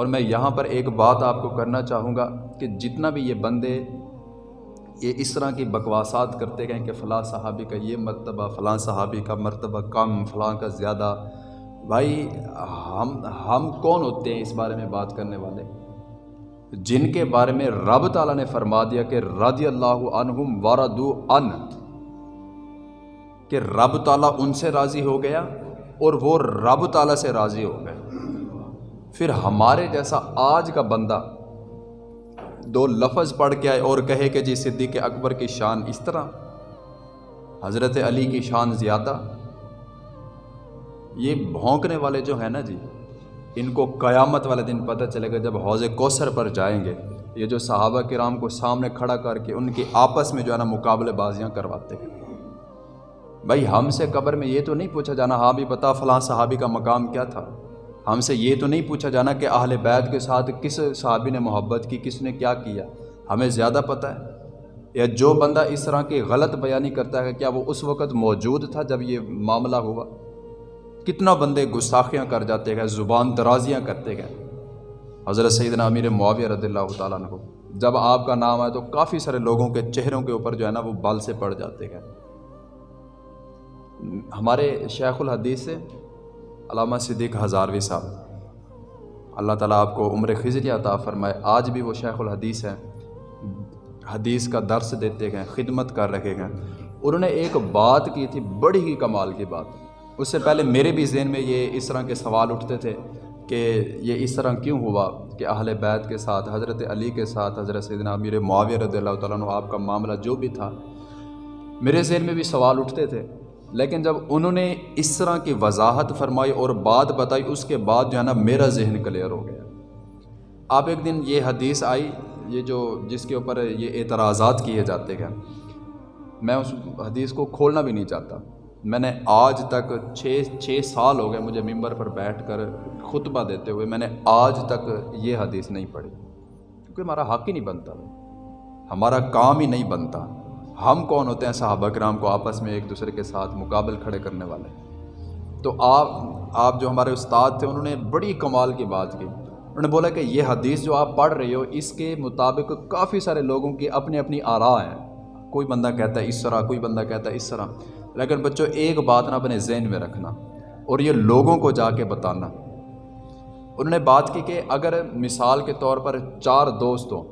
اور میں یہاں پر ایک بات آپ کو کرنا چاہوں گا کہ جتنا بھی یہ بندے یہ اس طرح کی بکواسات کرتے گئے کہ فلاں صحابی کا یہ مرتبہ، فلاں صحابی کا مرتبہ کم، فلاں کا زیادہ۔ بھائی، ہم ہم کون ہوتے ہیں اس بارے میں بات کرنے والے؟ جن کے بارے میں رب تعالیٰ نے فرما دیا کہ رضی اللہ عنہم وردو ان کہ رب تعالیٰ ان سے راضی ہو گیا اور وہ رب تعالیٰ سے راضی ہو گئے پھر ہمارے جیسا آج کا بندہ دو لفظ پڑھ کے آئے اور کہے کہ جی صدیق اکبر کی شان اس طرح، حضرت علی کی شان زیادہ۔ یہ بھونکنے والے جو ہیں نا جی ان کو قیامت والے دن پتہ چلے گا جب حوض کوثر پر جائیں گے۔ یہ جو صحابہ کرام کو سامنے کھڑا کر کے ان کی آپس میں جو ہے نا مقابلے بازیاں کرواتے ہیں۔ بھائی ہم سے قبر میں یہ تو نہیں پوچھا جانا ہاں بھی بتا فلاں صحابی کا مقام کیا تھا؟ ہم سے یہ تو نہیں پوچھا جانا کہ اہل بیت کے ساتھ کس صحابی نے محبت کی، کس نے کیا کیا۔ ہمیں زیادہ پتہ ہے۔ یا جو بندہ اس طرح کی غلط بیانی کرتا ہے، کیا وہ اس وقت موجود تھا جب یہ معاملہ ہوا؟ کتنا بندے گستاخیاں کر جاتے گئے، زبان درازیاں کرتے گئے۔ حضرت سیدنا امیر معاویہ رضی اللہ تعالیٰ عنہ، جب آپ کا نام آئے تو کافی سارے لوگوں کے چہروں کے اوپر جو ہے نا وہ بال سے پڑ جاتے گئے۔ ہمارے شیخ الحدیث سے علامہ صدیق ہزاروی صاحب۔ اللہ تعالیٰ آپ کو عمر خزری عطا فرمائے۔ آج بھی وہ شیخ الحدیث ہیں۔ حدیث کا درس دیتے گئے خدمت کر رکھے گئے انہوں نے ایک بات کی تھی، بڑی ہی کمال کی بات۔ اس سے پہلے میرے بھی ذہن میں یہ اس طرح کے سوال اٹھتے تھے کہ یہ اس طرح کیوں ہوا کہ اہل بیت کے ساتھ، حضرت علی کے ساتھ، حضرت سیدنا امیر معاویہ رضی اللہ تعالیٰ عنہ، آپ کا معاملہ جو بھی تھا۔ میرے ذہن میں بھی سوال اٹھتے تھے لیکن جب انہوں نے اس طرح کی وضاحت فرمائی اور بات بتائی، اس کے بعد جو ہے نا میرا ذہن کلیئر ہو گیا۔ آپ ایک دن یہ حدیث آئی، یہ جو جس کے اوپر یہ اعتراضات کیے جاتے گئے میں اس حدیث کو کھولنا بھی نہیں چاہتا۔ میں نے آج تک چھ چھ سال ہو گئے مجھے ممبر پر بیٹھ کر خطبہ دیتے ہوئے، میں نے آج تک یہ حدیث نہیں پڑھی۔ کیونکہ ہمارا حق ہی نہیں بنتا۔ ہمارا کام ہی نہیں بنتا۔ ہم کون ہوتے ہیں صحابہ کرام کو آپس میں ایک دوسرے کے ساتھ مقابل کھڑے کرنے والے؟ تو آپ آپ جو ہمارے استاد تھے، انہوں نے بڑی کمال کی بات کی۔ انہوں نے بولا کہ یہ حدیث جو آپ پڑھ رہے ہو، اس کے مطابق کافی سارے لوگوں کی اپنی اپنی آراء ہیں۔ کوئی بندہ کہتا ہے اس طرح، کوئی بندہ کہتا ہے اس طرح۔ لیکن بچوں، ایک بات نہ اپنے ذہن میں رکھنا اور یہ لوگوں کو جا کے بتانا۔ انہوں نے بات کی کہ اگر مثال کے طور پر چار دوست ہوں،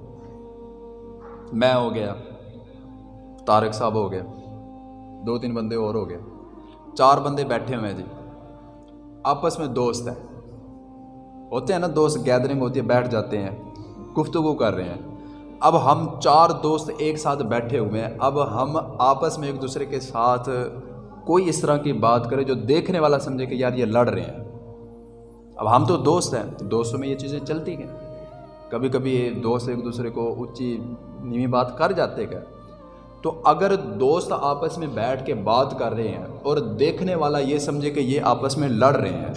میں ہو گیا طارق صاحب ہو گئے دو تین بندے اور ہو گئے چار بندے بیٹھے ہوئے ہیں جی آپس میں دوست ہیں ہوتے ہیں نا دوست گیدرنگ ہوتی ہے بیٹھ جاتے ہیں گفتگو کر رہے ہیں اب ہم چار دوست ایک ساتھ بیٹھے ہوئے ہیں اب ہم آپس میں ایک دوسرے کے ساتھ کوئی اس طرح کی بات کرے جو دیکھنے والا سمجھے کہ یار یہ لڑ رہے ہیں اب ہم تو دوست ہیں دوستوں میں یہ چیزیں چلتی ہیں کبھی کبھی دوست ایک دوسرے کو اونچی نیوی بات کر جاتے گئے تو اگر دوست آپس میں بیٹھ کے بات کر رہے ہیں اور دیکھنے والا یہ سمجھے کہ یہ آپس میں لڑ رہے ہیں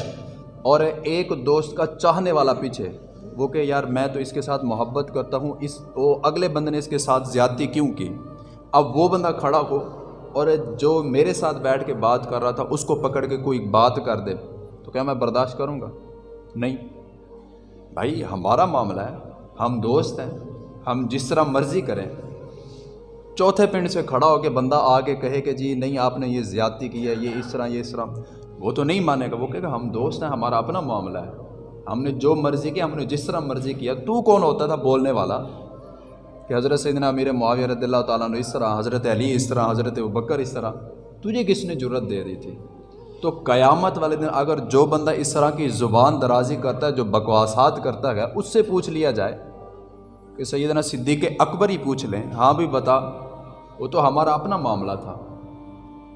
اور ایک دوست کا چاہنے والا پیچھے، وہ کہ یار میں تو اس کے ساتھ محبت کرتا ہوں، اس وہ اگلے بندے نے اس کے ساتھ زیادتی کیوں کی؟ اب وہ بندہ کھڑا ہو اور جو میرے ساتھ بیٹھ کے بات کر رہا تھا، اس کو پکڑ کے کوئی بات کر دے۔ تو کیا میں برداشت کروں گا؟ نہیں۔ بھائی، ہمارا معاملہ ہے، ہم دوست ہیں، ہم جس طرح مرضی کریں۔ چوتھے پنڈ سے کھڑا ہو کے بندہ آ کے کہے کہ جی نہیں، آپ نے یہ زیادتی کی ہے، یہ اس طرح، یہ اس طرح۔ وہ تو نہیں مانے گا، وہ کہے گا ہم دوست ہیں، ہمارا اپنا معاملہ ہے۔ ہم نے جو مرضی کیا ہم نے جس طرح مرضی کیا۔ تو کون ہوتا تھا بولنے والا؟ کہ حضرت سیدنا امیر معاویہ رضی اللہ تعالیٰ نے اس طرح، حضرت علی اس طرح، حضرت بکر اس طرح۔ تجھے کس نے جرت دے دی تھی؟ تو قیامت والے دن اگر جو بندہ اس طرح کی زبان درازی کرتا ہے، جو بکواسات کرتا ہے، اس سے پوچھ لیا جائے کہ سیدنا صدیق اکبر ہی پوچھ لیں۔ ہاں بھی بتا۔ وہ تو ہمارا اپنا معاملہ تھا۔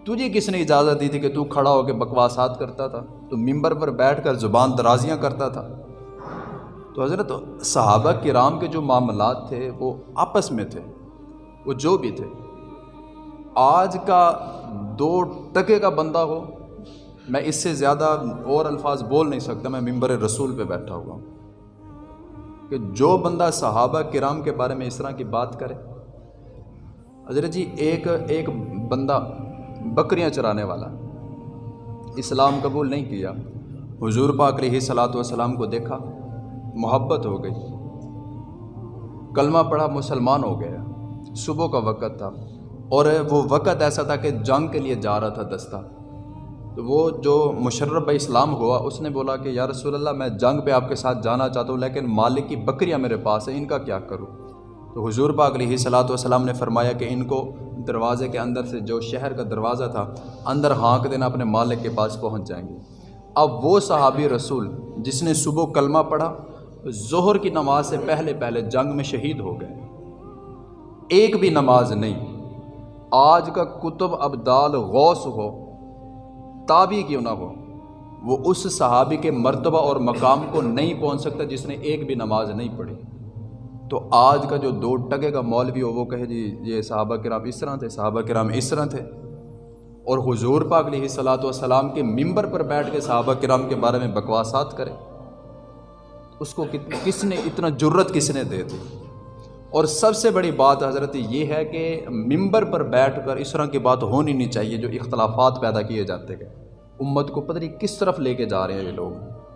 تجھے کس نے اجازت دی تھی کہ تو کھڑا ہو کے بکواسات کرتا تھا؟ تو ممبر پر بیٹھ کر زبان درازیاں کرتا تھا۔ تو حضرت صحابہ کرام کے جو معاملات تھے وہ آپس میں تھے، وہ جو بھی تھے۔ آج کا دو ٹکے کا بندہ ہو، میں اس سے زیادہ اور الفاظ بول نہیں سکتا، میں ممبر رسول پہ بیٹھا ہوا ہوں۔ کہ جو بندہ صحابہ کرام کے بارے میں اس طرح کی بات کرے حضرت جی ایک ایک بندہ بکریاں چرانے والا، اسلام قبول نہیں کیا۔ حضور پاک علیہ صلاۃ والسلام کو دیکھا، محبت ہو گئی۔ کلمہ پڑھا، مسلمان ہو گیا۔ صبح کا وقت تھا، اور وہ وقت ایسا تھا کہ جنگ کے لیے جا رہا تھا دستہ۔ تو وہ جو مشرف اسلام ہوا، اس نے بولا کہ، یا رسول اللہ، میں جنگ پہ آپ کے ساتھ جانا چاہتا ہوں، لیکن مالک کی بکریاں میرے پاس ہیں، ان کا کیا کروں؟ تو حضور پاک علیہ صلاۃ والسلام نے فرمایا کہ ان کو دروازے کے اندر سے جو شہر کا دروازہ تھا، اندر ہانک دینا اپنے مالک کے پاس پہنچ جائیں گے۔ اب وہ صحابی رسول جس نے صبح کلمہ پڑھا، ظہر کی نماز سے پہلے پہلے جنگ میں شہید ہو گئے۔ ایک بھی نماز نہیں۔ آج کا کتب ابدال غوث ہو تابی کیوں نہ ہو؟ وہ اس صحابی کے مرتبہ اور مقام کو نہیں پہنچ سکتا جس نے ایک بھی نماز نہیں پڑھی۔ تو آج کا جو دو ٹکے کا مولوی ہو، وہ کہے جی یہ صحابہ کرام اس طرح تھے، صحابہ کرام اس طرح تھے۔ اور حضور پاک علیہ صلاۃ والسلام کے ممبر پر بیٹھ کے صحابہ کرام کے بارے میں بکواسات کرے۔ اس کو کس نے اتنا جرت کس نے دے دی؟ اور سب سے بڑی بات حضرت یہ ہے کہ ممبر پر بیٹھ کر اس طرح کی بات ہونی نہیں چاہیے جو اختلافات پیدا کیے جاتے گئے امت کو پتہ نہیں کس طرف لے کے جا رہے ہیں یہ لوگ۔